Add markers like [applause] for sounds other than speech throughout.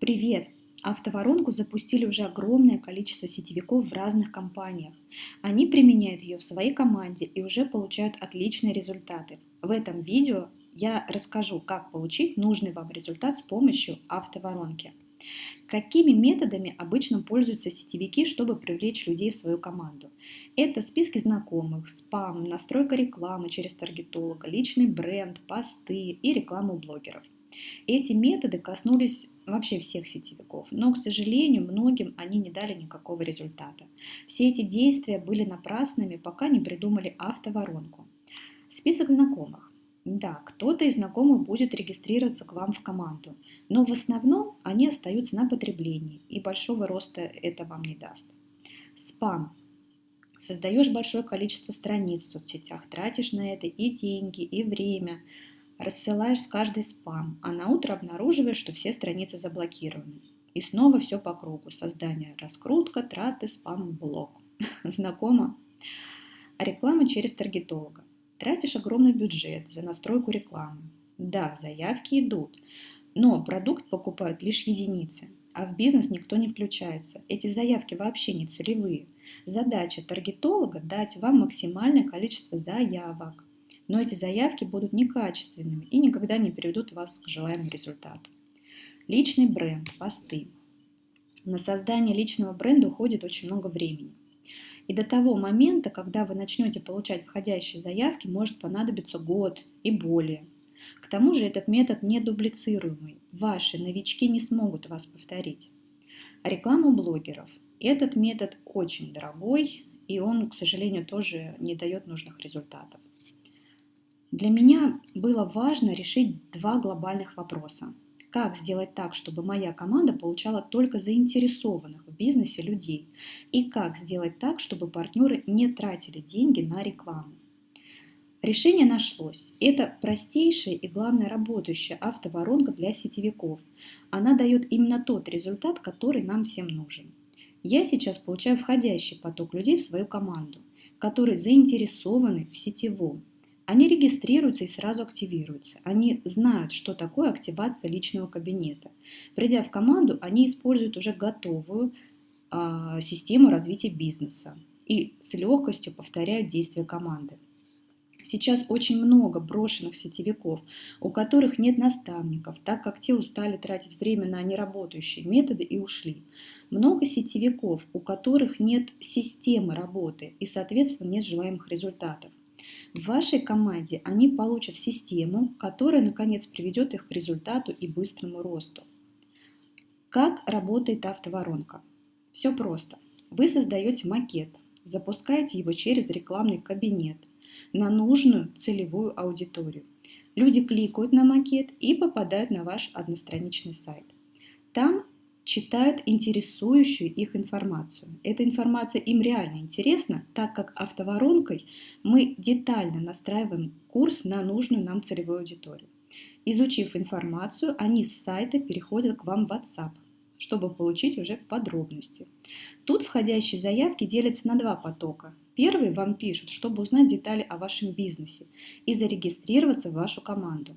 Привет! Автоворонку запустили уже огромное количество сетевиков в разных компаниях. Они применяют ее в своей команде и уже получают отличные результаты. В этом видео я расскажу, как получить нужный вам результат с помощью автоворонки. Какими методами обычно пользуются сетевики, чтобы привлечь людей в свою команду? Это списки знакомых, спам, настройка рекламы через таргетолога, личный бренд, посты и рекламу блогеров – эти методы коснулись вообще всех сетевиков, но, к сожалению, многим они не дали никакого результата. Все эти действия были напрасными, пока не придумали автоворонку. Список знакомых. Да, кто-то из знакомых будет регистрироваться к вам в команду, но в основном они остаются на потреблении, и большого роста это вам не даст. Спам. Создаешь большое количество страниц в соцсетях, тратишь на это и деньги, и время, рассылаешь с каждой спам, а на утро обнаруживаешь, что все страницы заблокированы. И снова все по кругу. Создание, раскрутка, траты, спам, блок. [laughs] Знакомо? А реклама через таргетолога. Тратишь огромный бюджет за настройку рекламы. Да, заявки идут, но продукт покупают лишь единицы, а в бизнес никто не включается. Эти заявки вообще не целевые. Задача таргетолога – дать вам максимальное количество заявок, но эти заявки будут некачественными и никогда не приведут вас к желаемому результату. Личный бренд, посты. На создание личного бренда уходит очень много времени. И до того момента, когда вы начнете получать входящие заявки, может понадобиться год и более. К тому же этот метод не дублицируемый. Ваши новички не смогут вас повторить. Реклама блогеров. Этот метод очень дорогой, и он, к сожалению, тоже не дает нужных результатов. Для меня было важно решить два глобальных вопроса. Как сделать так, чтобы моя команда получала только заинтересованных в бизнесе людей? И как сделать так, чтобы партнеры не тратили деньги на рекламу? Решение нашлось. Это простейшая и, главное, работающая автоворонка для сетевиков. Она дает именно тот результат, который нам всем нужен. Я сейчас получаю входящий поток людей в свою команду, которые заинтересованы в сетевом, они регистрируются и сразу активируются. Они знают, что такое активация личного кабинета. Придя в команду, они используют уже готовую а, систему развития бизнеса и с легкостью повторяют действия команды. Сейчас очень много брошенных сетевиков, у которых нет наставников, так как те устали тратить время на неработающие методы и ушли. Много сетевиков, у которых нет системы работы и, соответственно, нет желаемых результатов. В вашей команде они получат систему, которая, наконец, приведет их к результату и быстрому росту. Как работает автоворонка? Все просто. Вы создаете макет, запускаете его через рекламный кабинет на нужную целевую аудиторию. Люди кликают на макет и попадают на ваш одностраничный сайт. Там читают интересующую их информацию. Эта информация им реально интересна, так как автоворонкой мы детально настраиваем курс на нужную нам целевую аудиторию. Изучив информацию, они с сайта переходят к вам в WhatsApp, чтобы получить уже подробности. Тут входящие заявки делятся на два потока. Первый вам пишут, чтобы узнать детали о вашем бизнесе и зарегистрироваться в вашу команду.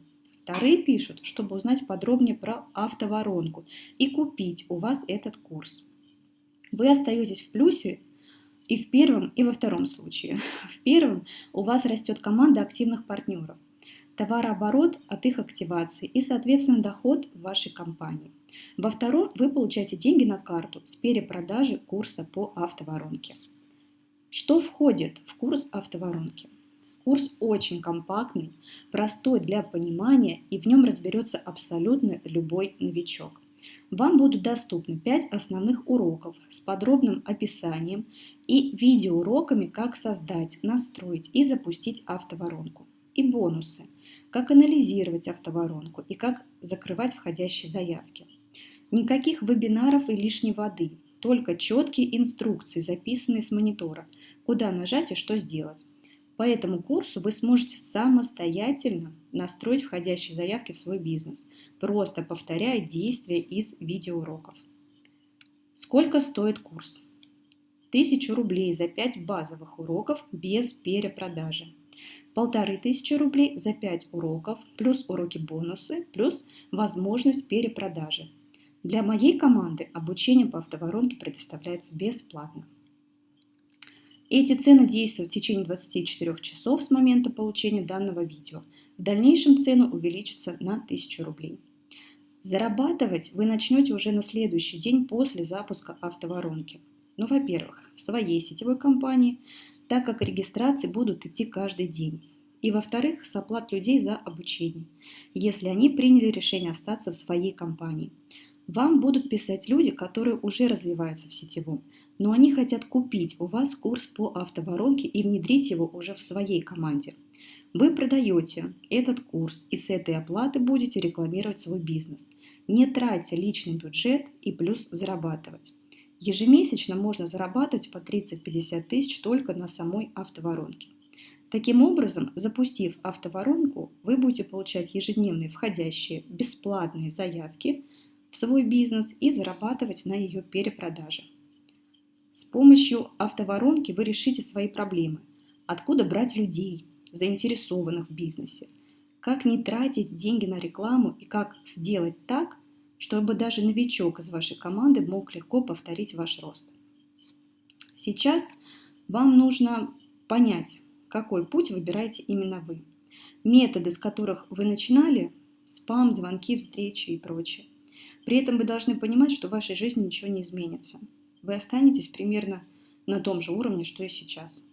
Вторые пишут, чтобы узнать подробнее про автоворонку и купить у вас этот курс. Вы остаетесь в плюсе и в первом, и во втором случае. [laughs] В первом у вас растет команда активных партнеров, товарооборот от их активации и, соответственно, доход в вашей компании. Во втором вы получаете деньги на карту с перепродажи курса по автоворонке. Что входит в курс автоворонки? Курс очень компактный, простой для понимания и в нем разберется абсолютно любой новичок. Вам будут доступны 5 основных уроков с подробным описанием и видеоуроками, как создать, настроить и запустить автоворонку. И бонусы, как анализировать автоворонку и как закрывать входящие заявки. Никаких вебинаров и лишней воды, только четкие инструкции, записанные с монитора, куда нажать и что сделать. По этому курсу вы сможете самостоятельно настроить входящие заявки в свой бизнес, просто повторяя действия из видеоуроков. Сколько стоит курс? 1000 рублей за 5 базовых уроков без перепродажи. Полторы тысячи рублей за 5 уроков, плюс уроки бонусы, плюс возможность перепродажи. Для моей команды обучение по автоворонке предоставляется бесплатно. Эти цены действуют в течение 24 часов с момента получения данного видео. В дальнейшем цены увеличатся на 1000 рублей. Зарабатывать вы начнете уже на следующий день после запуска автоворонки. Ну, во-первых, в своей сетевой компании, так как регистрации будут идти каждый день. И, во-вторых, с оплат людей за обучение, если они приняли решение остаться в своей компании. Вам будут писать люди, которые уже развиваются в сетевом, но они хотят купить у вас курс по автоворонке и внедрить его уже в своей команде. Вы продаете этот курс и с этой оплаты будете рекламировать свой бизнес, не тратя личный бюджет и плюс зарабатывать. Ежемесячно можно зарабатывать по 30-50 тысяч только на самой автоворонке. Таким образом, запустив автоворонку, вы будете получать ежедневные входящие бесплатные заявки в свой бизнес и зарабатывать на ее перепродаже. С помощью автоворонки вы решите свои проблемы. Откуда брать людей, заинтересованных в бизнесе? Как не тратить деньги на рекламу и как сделать так, чтобы даже новичок из вашей команды мог легко повторить ваш рост. Сейчас вам нужно понять, какой путь выбираете именно вы. Методы, с которых вы начинали, спам, звонки, встречи и прочее. При этом вы должны понимать, что в вашей жизни ничего не изменится вы останетесь примерно на том же уровне, что и сейчас.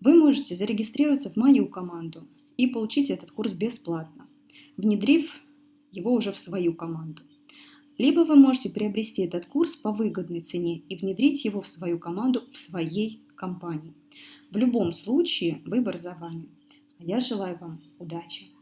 Вы можете зарегистрироваться в мою команду и получить этот курс бесплатно, внедрив его уже в свою команду. Либо вы можете приобрести этот курс по выгодной цене и внедрить его в свою команду в своей компании. В любом случае выбор за вами. Я желаю вам удачи!